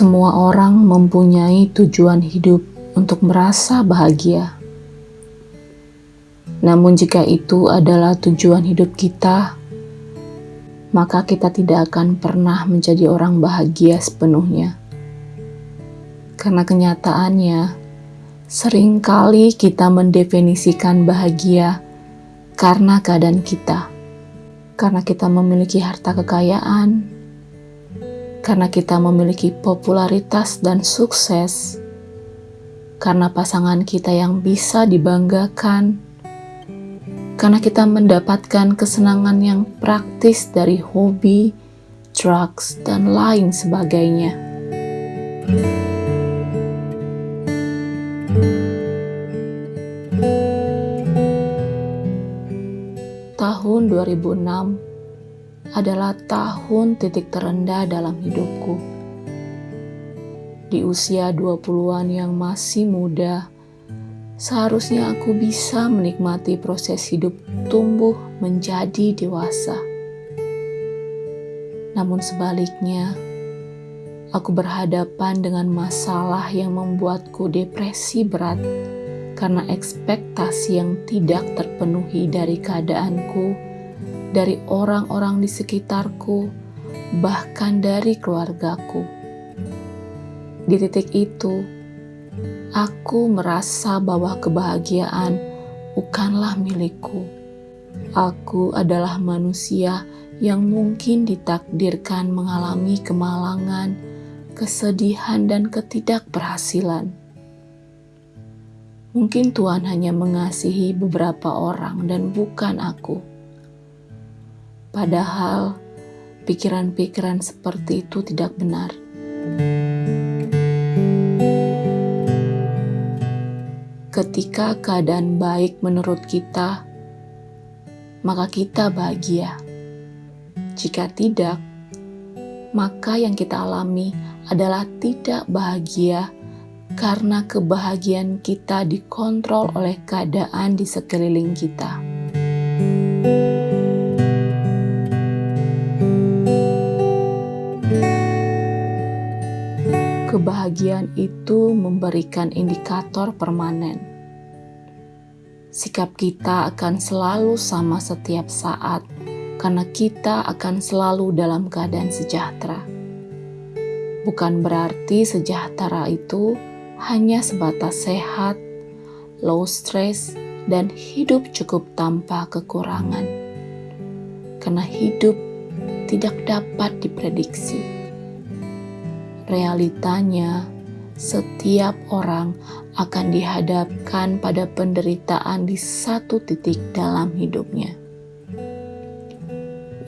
Semua orang mempunyai tujuan hidup untuk merasa bahagia. Namun, jika itu adalah tujuan hidup kita, maka kita tidak akan pernah menjadi orang bahagia sepenuhnya. Karena kenyataannya, sering kali kita mendefinisikan bahagia karena keadaan kita, karena kita memiliki harta kekayaan karena kita memiliki popularitas dan sukses, karena pasangan kita yang bisa dibanggakan, karena kita mendapatkan kesenangan yang praktis dari hobi, drugs, dan lain sebagainya. Tahun 2006 adalah tahun titik terendah dalam hidupku. Di usia 20-an yang masih muda, seharusnya aku bisa menikmati proses hidup tumbuh menjadi dewasa. Namun sebaliknya, aku berhadapan dengan masalah yang membuatku depresi berat karena ekspektasi yang tidak terpenuhi dari keadaanku dari orang-orang di sekitarku, bahkan dari keluargaku. Di titik itu, aku merasa bahwa kebahagiaan bukanlah milikku. Aku adalah manusia yang mungkin ditakdirkan mengalami kemalangan, kesedihan, dan ketidakberhasilan. Mungkin Tuhan hanya mengasihi beberapa orang dan bukan aku. Padahal pikiran-pikiran seperti itu tidak benar. Ketika keadaan baik menurut kita, maka kita bahagia. Jika tidak, maka yang kita alami adalah tidak bahagia karena kebahagiaan kita dikontrol oleh keadaan di sekeliling kita. Kebahagiaan itu memberikan indikator permanen. Sikap kita akan selalu sama setiap saat, karena kita akan selalu dalam keadaan sejahtera. Bukan berarti sejahtera itu hanya sebatas sehat, low stress, dan hidup cukup tanpa kekurangan, karena hidup tidak dapat diprediksi realitanya setiap orang akan dihadapkan pada penderitaan di satu titik dalam hidupnya.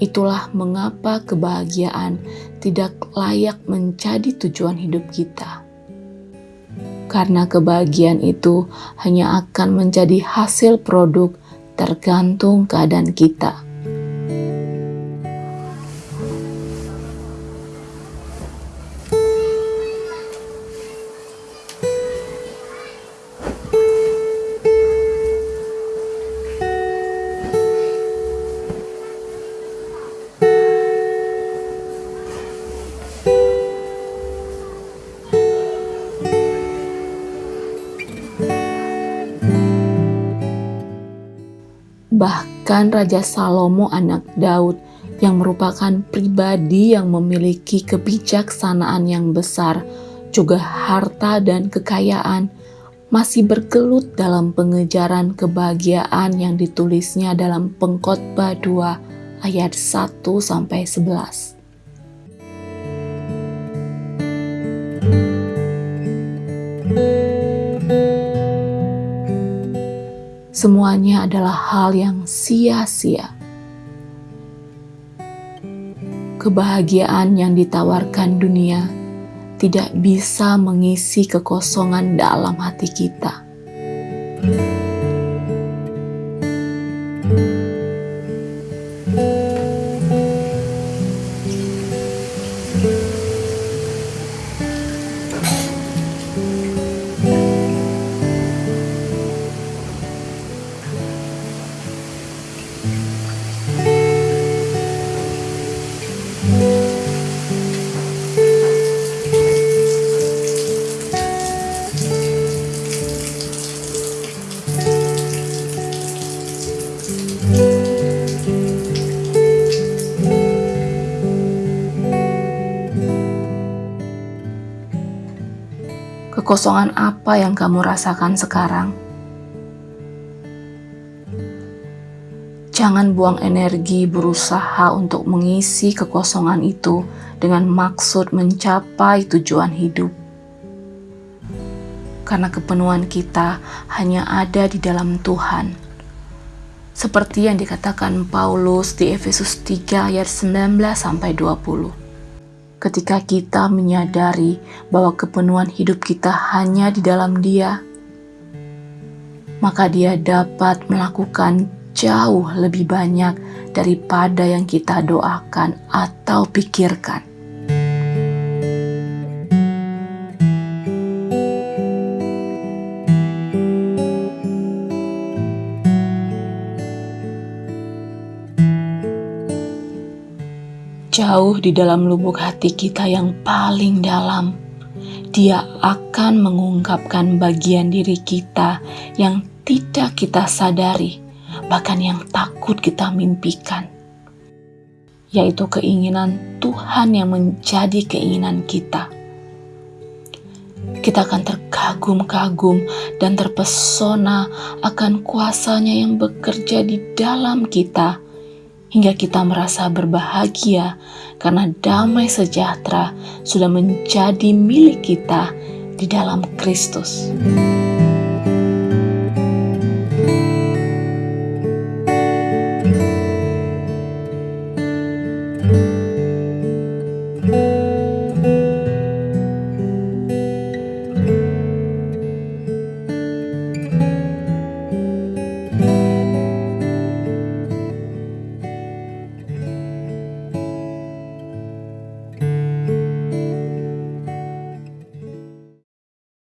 Itulah mengapa kebahagiaan tidak layak menjadi tujuan hidup kita. Karena kebahagiaan itu hanya akan menjadi hasil produk tergantung keadaan kita. Bahkan Raja Salomo anak Daud yang merupakan pribadi yang memiliki kebijaksanaan yang besar, juga harta dan kekayaan, masih bergelut dalam pengejaran kebahagiaan yang ditulisnya dalam Pengkhotbah 2 ayat 1 sampai 11. Semuanya adalah hal yang sia-sia. Kebahagiaan yang ditawarkan dunia tidak bisa mengisi kekosongan dalam hati kita. Kekosongan apa yang kamu rasakan sekarang? Jangan buang energi berusaha untuk mengisi kekosongan itu dengan maksud mencapai tujuan hidup. Karena kepenuhan kita hanya ada di dalam Tuhan. Seperti yang dikatakan Paulus di Efesus 3 ayat 19 sampai 20. Ketika kita menyadari bahwa kepenuhan hidup kita hanya di dalam Dia, maka Dia dapat melakukan jauh lebih banyak daripada yang kita doakan atau pikirkan. Jauh di dalam lubuk hati kita yang paling dalam, Dia akan mengungkapkan bagian diri kita yang tidak kita sadari bahkan yang takut kita mimpikan, yaitu keinginan Tuhan yang menjadi keinginan kita. Kita akan terkagum-kagum dan terpesona akan kuasanya yang bekerja di dalam kita, hingga kita merasa berbahagia karena damai sejahtera sudah menjadi milik kita di dalam Kristus.